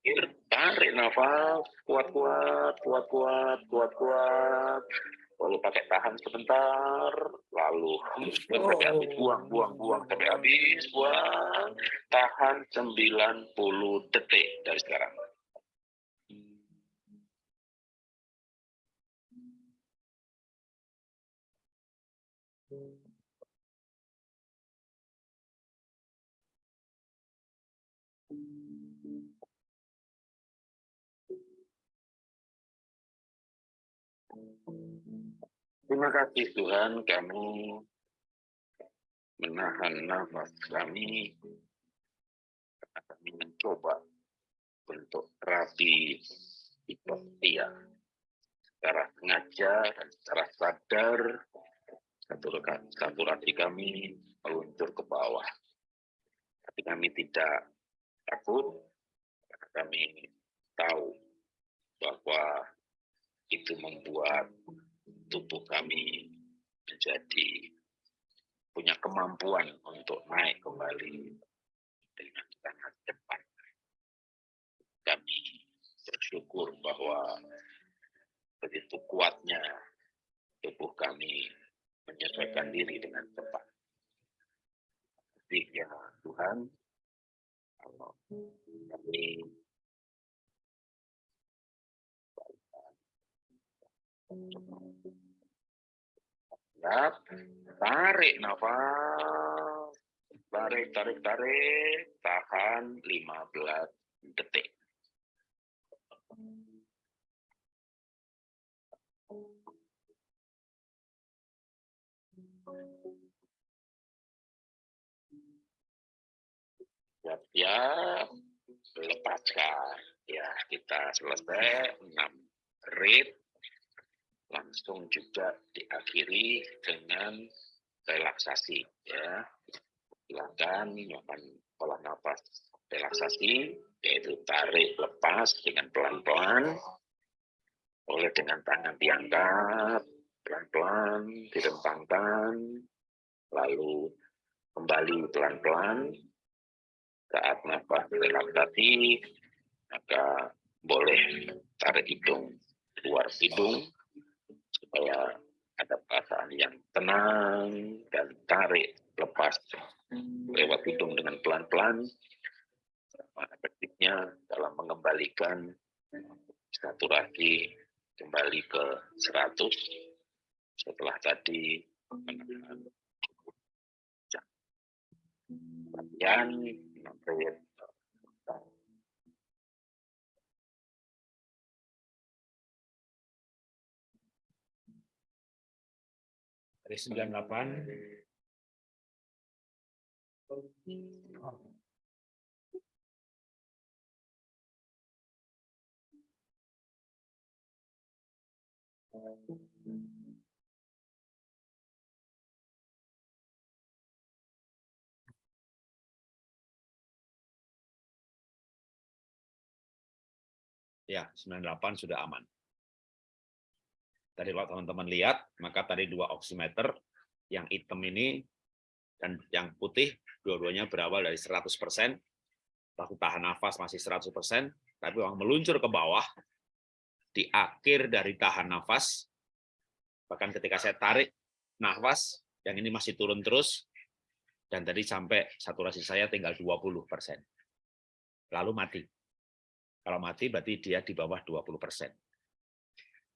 terakhir tarik nafas kuat-kuat kuat-kuat kuat-kuat. Lalu pakai tahan sebentar lalu sampai habis buang buang buang sampai habis buang. Tahan 90 detik dari sekarang Terima kasih Tuhan. Kami menahan nafas kami. Karena kami mencoba untuk terapi hipotia secara sengaja dan secara sadar saturasi kami meluncur ke bawah. Tapi kami tidak takut karena kami tahu bahwa itu membuat tubuh kami menjadi punya kemampuan untuk naik kembali dengan sangat cepat. Kami bersyukur bahwa begitu kuatnya tubuh kami menyesuaikan diri dengan cepat. Jadi ya Tuhan, kalau kami Siap. Tarik nafas. Tarik, tarik, tarik. Tahan 15 detik. Siap-siap. Lepaskan. Ya, kita selesai. 6 rit langsung juga diakhiri dengan relaksasi ya. Silakan melakukan pola nafas relaksasi yaitu tarik lepas dengan pelan-pelan oleh dengan tangan diangkat pelan-pelan direntangkan lalu kembali pelan-pelan saat nafas relaksasi maka boleh tarik hidung keluar hidung supaya ada perasaan yang tenang dan tarik lepas lewat hidung dengan pelan-pelan sama efektifnya dalam mengembalikan saturasi kembali ke 100 setelah tadi menahan latihan dari 98 Ya, 98 sudah aman. Tadi kalau teman-teman lihat, maka tadi dua oximeter, yang hitam ini dan yang putih, dua-duanya berawal dari 100%, waktu tahan nafas masih 100%, tapi uang meluncur ke bawah, di akhir dari tahan nafas, bahkan ketika saya tarik nafas, yang ini masih turun terus, dan tadi sampai saturasi saya tinggal 20%. Lalu mati. Kalau mati berarti dia di bawah 20%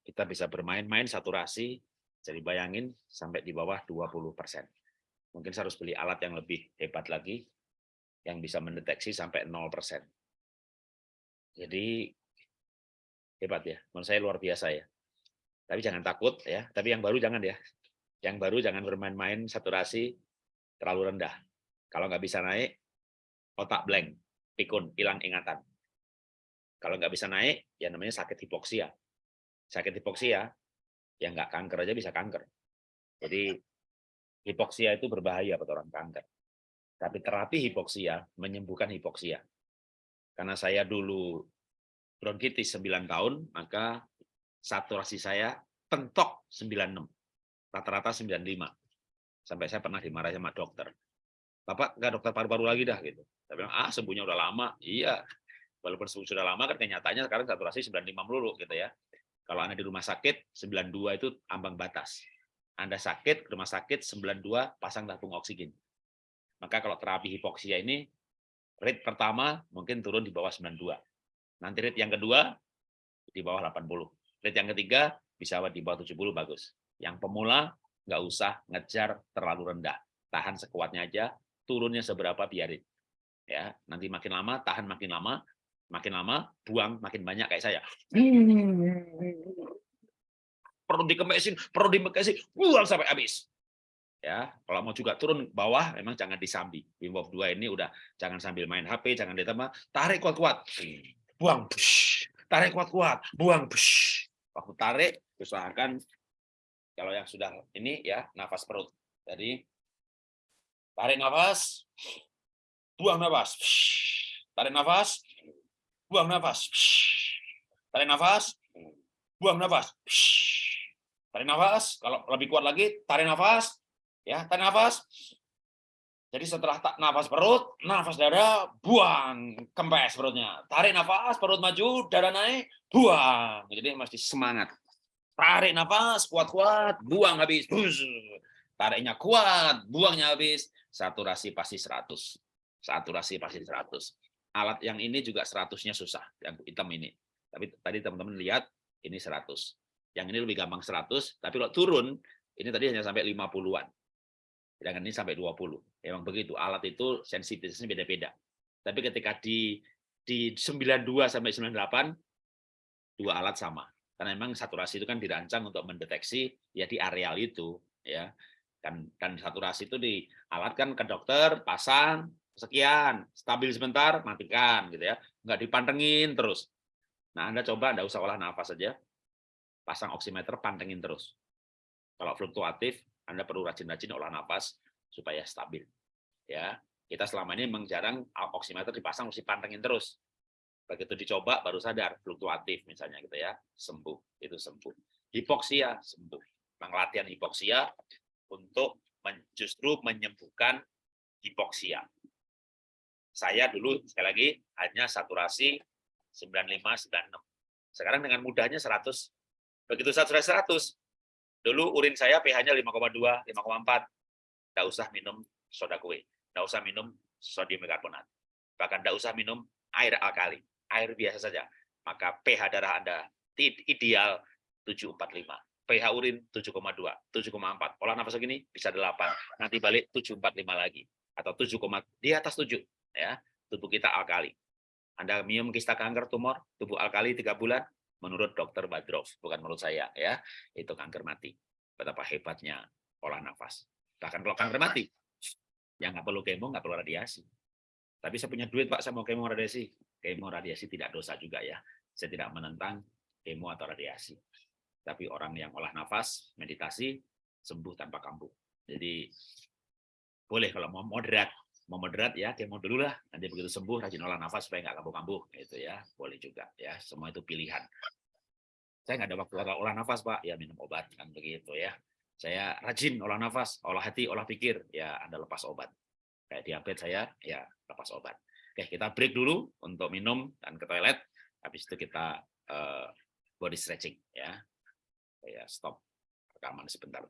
kita bisa bermain-main saturasi, jadi bayangin sampai di bawah 20%. Mungkin saya harus beli alat yang lebih hebat lagi, yang bisa mendeteksi sampai 0%. Jadi hebat ya, menurut saya luar biasa ya. Tapi jangan takut ya, tapi yang baru jangan ya. Yang baru jangan bermain-main saturasi terlalu rendah. Kalau nggak bisa naik, otak blank, pikun, hilang ingatan. Kalau nggak bisa naik, ya namanya sakit hipoksia sakit hipoksia, ya nggak kanker aja bisa kanker. Jadi hipoksia itu berbahaya buat orang kanker. Tapi terapi hipoksia menyembuhkan hipoksia. Karena saya dulu bronkitis 9 tahun, maka saturasi saya pentok 96. Rata-rata 95. Sampai saya pernah dimarahi sama dokter. Bapak nggak dokter paru-paru lagi dah gitu. Tapi bilang, ah sembuhnya udah lama. Iya. walaupun sudah lama kan kenyataannya sekarang saturasi 95 melulu gitu ya. Kalau Anda di rumah sakit 92 itu ambang batas. Anda sakit, rumah sakit 92 pasang tabung oksigen. Maka kalau terapi hipoksia ini rate pertama mungkin turun di bawah 92. Nanti rate yang kedua di bawah 80. Rate yang ketiga bisa di bawah 70 bagus. Yang pemula nggak usah ngejar terlalu rendah. Tahan sekuatnya aja, turunnya seberapa biarin ya nanti makin lama tahan makin lama makin lama buang makin banyak kayak saya perlu dikemesin perlu dikemesin buang sampai habis ya kalau mau juga turun bawah memang jangan disambi Wim Hof 2 ini udah jangan sambil main HP jangan ditambah tarik kuat-kuat buang push. tarik kuat-kuat buang push. waktu tarik usahakan kalau yang sudah ini ya nafas perut jadi tarik nafas buang nafas. Tarik nafas, buang nafas. Tarik nafas, buang nafas. Tarik nafas, kalau lebih kuat lagi, tarik nafas. Ya, tarik nafas. Jadi setelah tak nafas perut, nafas dada, buang, kempes perutnya. Tarik nafas, perut maju, dada naik, buang. Jadi mesti semangat. Tarik nafas, kuat-kuat, buang habis. Tariknya kuat, buangnya habis. Saturasi pasti 100 saturasi pasti 100. Alat yang ini juga 100-nya susah, yang hitam ini. Tapi tadi teman-teman lihat, ini 100. Yang ini lebih gampang 100, tapi kalau turun, ini tadi hanya sampai 50-an. Sedangkan ini sampai 20. Memang begitu, alat itu sensitivitasnya beda-beda. Tapi ketika di di 92 sampai 98, dua alat sama. Karena memang saturasi itu kan dirancang untuk mendeteksi ya di areal itu. ya dan, dan saturasi itu dialatkan ke dokter, pasang, sekian, stabil sebentar, matikan gitu ya. Enggak dipantengin terus. Nah, Anda coba Anda usah olah nafas saja. Pasang oximeter, pantengin terus. Kalau fluktuatif, Anda perlu rajin-rajin olah nafas supaya stabil. Ya, kita selama ini memang jarang oximeter dipasang mesti pantengin terus. Begitu dicoba baru sadar fluktuatif misalnya gitu ya, sembuh, itu sembuh. Hipoksia sembuh. Penglatihan hipoksia untuk justru menyembuhkan hipoksia. Saya dulu sekali lagi hanya saturasi 95 96. Sekarang dengan mudahnya 100. Begitu saturasi 100, dulu urin saya pH-nya 5,2, 5,4. Tidak usah minum soda kue, tidak usah minum sodium bikarbonat. Bahkan tidak usah minum air alkali, air biasa saja. Maka pH darah Anda ideal 745 pH urin 7,2, 7,4. Olah nafas begini bisa 8. Nanti balik 745 lagi atau 7, di atas 7 ya tubuh kita alkali. Anda minum kista kanker tumor, tubuh alkali tiga bulan, menurut dokter Badrov, bukan menurut saya ya, itu kanker mati. Betapa hebatnya olah nafas. Bahkan kalau kanker mati, ya nggak perlu kemo, nggak perlu radiasi. Tapi saya punya duit Pak, saya mau kemo radiasi. Kemo radiasi tidak dosa juga ya. Saya tidak menentang kemo atau radiasi. Tapi orang yang olah nafas, meditasi, sembuh tanpa kambuh. Jadi boleh kalau mau moderat mau moderat ya kemo dulu lah. Nanti begitu sembuh rajin olah nafas supaya nggak kambuh-kambuh gitu ya. Boleh juga ya semua itu pilihan. Saya nggak ada waktu olah nafas pak. Ya minum obat kan begitu ya. Saya rajin olah nafas olah hati olah pikir. Ya anda lepas obat. Kayak diabetes saya ya lepas obat. Oke kita break dulu untuk minum dan ke toilet. Habis itu kita uh, body stretching ya. Ya stop rekaman sebentar